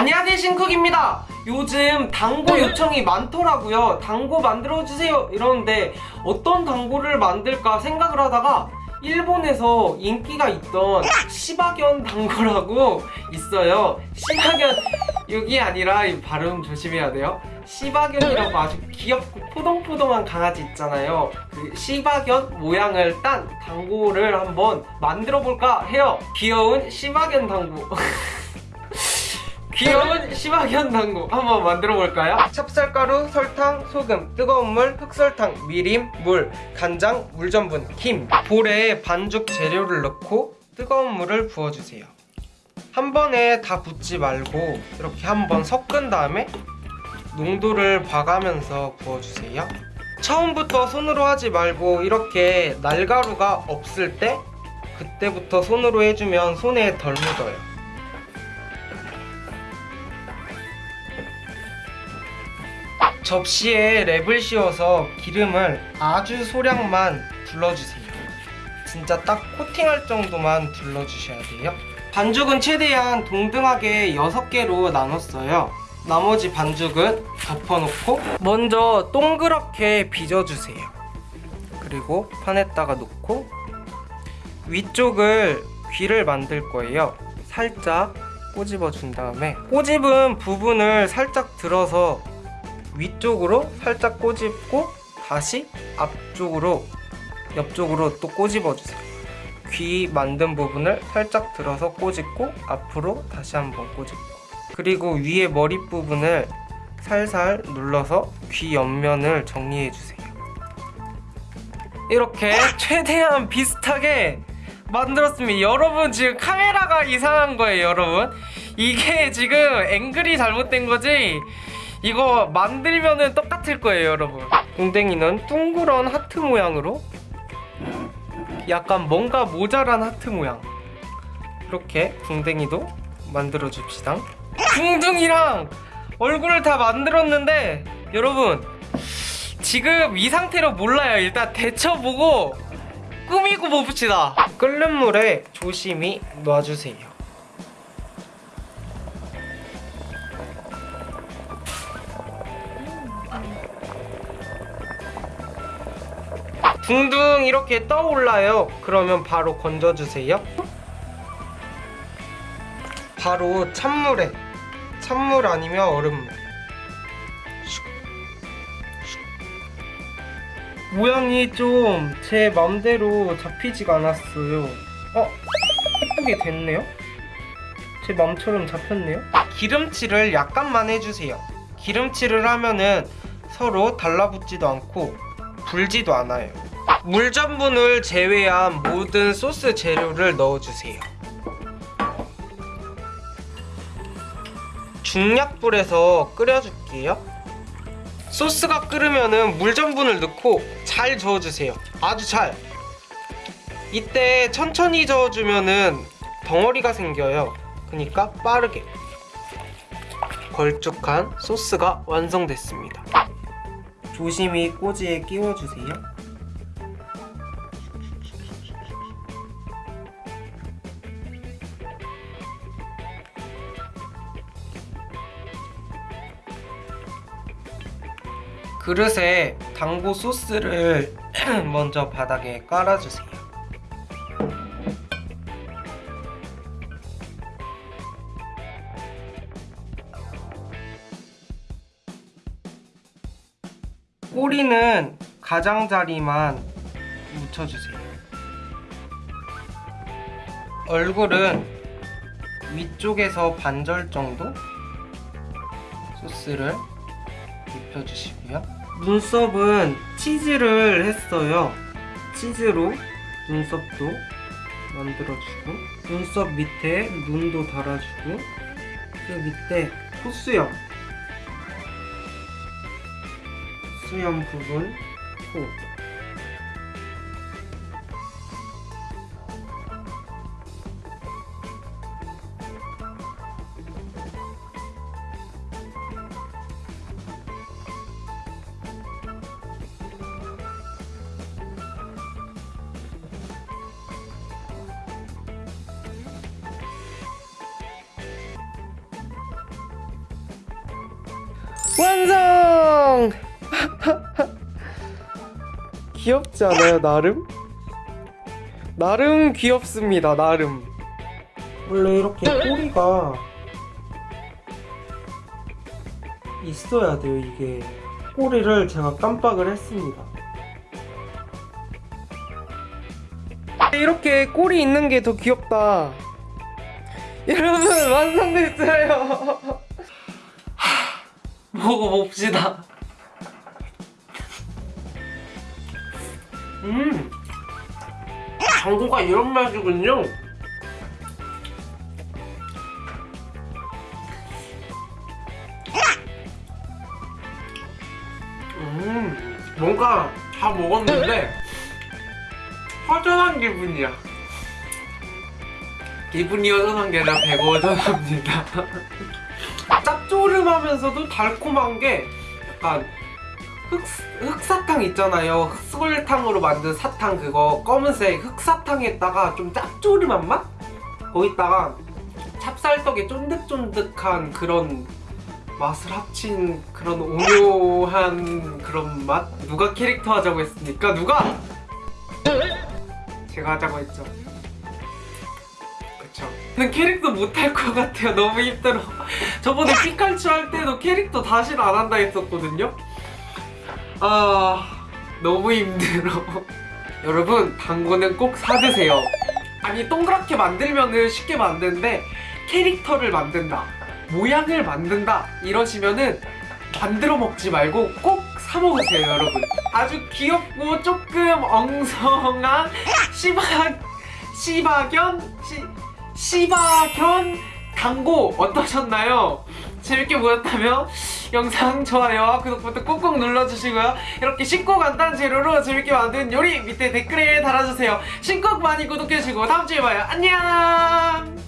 안녕하세요 신쿡입니다. 요즘 당고 요청이 많더라고요. 당고 만들어주세요. 이러는데 어떤 당고를 만들까 생각을 하다가 일본에서 인기가 있던 시바견 당고라고 있어요. 시바견 여기 아니라 이 발음 조심해야 돼요. 시바견이라고 아주 귀엽고 포동포동한 강아지 있잖아요. 그 시바견 모양을 딴 당고를 한번 만들어 볼까 해요. 귀여운 시바견 당고 귀여운 시바견 당고 한번 만들어 볼까요? 찹쌀가루, 설탕, 소금, 뜨거운 물, 흑설탕, 미림, 물, 간장, 물전분, 김. 볼에 반죽 재료를 넣고 뜨거운 물을 부어주세요. 한 번에 다 붓지 말고 이렇게 한번 섞은 다음에 농도를 봐가면서 부어주세요. 처음부터 손으로 하지 말고 이렇게 날가루가 없을 때 그때부터 손으로 해주면 손에 덜 묻어요 접시에 랩을 씌워서 기름을 아주 소량만 둘러주세요. 진짜 딱 코팅할 정도만 둘러주셔야 돼요. 반죽은 최대한 동등하게 6개로 나눴어요. 나머지 반죽은 덮어놓고 먼저 동그랗게 빚어주세요. 그리고 판에다가 놓고 위쪽을 귀를 만들 거예요. 살짝 꼬집어 준 다음에 꼬집은 부분을 살짝 들어서 위쪽으로 살짝 꼬집고 다시 앞쪽으로 옆쪽으로 또 꼬집어 주세요. 귀 만든 부분을 살짝 들어서 꼬집고 앞으로 다시 한번 꼬집고. 그리고 위에 머리 부분을 살살 눌러서 귀 옆면을 정리해 주세요. 이렇게 최대한 비슷하게 만들었습니다 여러분 지금 카메라가 이상한 거예요 여러분. 이게 지금 앵글이 잘못된 거지 이거 만들면은 똑같을 거예요 여러분. 동댕이는 둥그런 하트 모양으로 약간 뭔가 모자란 하트 모양. 이렇게 궁댕이도 만들어 줍시다. 궁둥이랑 얼굴을 다 만들었는데 여러분 지금 이 상태로 몰라요. 일단 데쳐보고 꾸미고 봅시다. 끓는 물에 조심히 놔주세요 둥둥 이렇게 떠올라요. 그러면 바로 건져주세요. 바로 찬물에 찬물 아니면 얼음물. 모양이 좀 제 맘대로 잡히지가 않았어요. 어? 예쁘게 됐네요? 제 맘처럼 잡혔네요? 기름칠을 약간만 해주세요. 기름칠을 하면은 서로 달라붙지도 않고 불지도 않아요 물전분을 제외한 모든 소스 재료를 넣어주세요. 중약불에서 끓여줄게요. 소스가 끓으면 물전분을 넣고 잘 저어주세요. 아주 잘. 이때 천천히 저어주면 덩어리가 생겨요. 그러니까 빠르게. 걸쭉한 소스가 완성됐습니다. 조심히 꼬지에 끼워주세요 그릇에 당고 소스를 먼저 바닥에 깔아주세요. 꼬리는 가장자리만 묻혀주세요. 얼굴은 위쪽에서 반절 정도 소스를 입혀주시고요 눈썹은 치즈를 했어요. 치즈로 눈썹도 만들어주고 눈썹 밑에 눈도 달아주고 그 밑에 콧수염. 수염 부분 코 완성! 귀엽지 않아요, 나름? 나름 귀엽습니다, 나름. 원래 이렇게 꼬리가 있어야 돼요, 이게. 꼬리를 제가 깜빡을 했습니다. 이렇게 꼬리 있는 게 더 귀엽다. 여러분, 완성됐어요. 먹어봅시다. 음, 당구가 이런 맛이군요. 음, 뭔가 다 먹었는데 허전한 기분이야. 기분이 허전한 게 아니라 배가 허전합니다. 짭조름하면서도 달콤한 게 약간 흑, 흑사탕 있잖아요. 흑설탕으로 만든 사탕 그거 검은색 흑사탕에다가 좀 짭조름한 맛? 거기다가 찹쌀떡에 쫀득쫀득한 그런 맛을 합친 그런 오묘한 그런 맛? 누가 캐릭터 하자고 했습니까? 누가? 제가 하자고 했죠. 그쵸. 저는 캐릭터 못할 것 같아요. 너무 힘들어. 저번에 피카츄 할 때도 캐릭터 다시는 안 한다 했었거든요. 아 너무 힘들어. 여러분 당구는 꼭 사드세요. 아니 동그랗게 만들면은 쉽게 만드는데 캐릭터를 만든다, 모양을 만든다 이러시면은 만들어 먹지 말고 꼭 사 먹으세요, 여러분. 아주 귀엽고 조금 엉성한 시바 시바견 시 시바견 당고 어떠셨나요? 재밌게 보셨다면 영상 좋아요와 구독 버튼 꾹꾹 눌러주시고요. 이렇게 쉽고 간단한 재료로 재밌게 만든 요리 밑에 댓글에 달아주세요. 신곡 많이 구독해주시고 다음 주에 봐요. 안녕!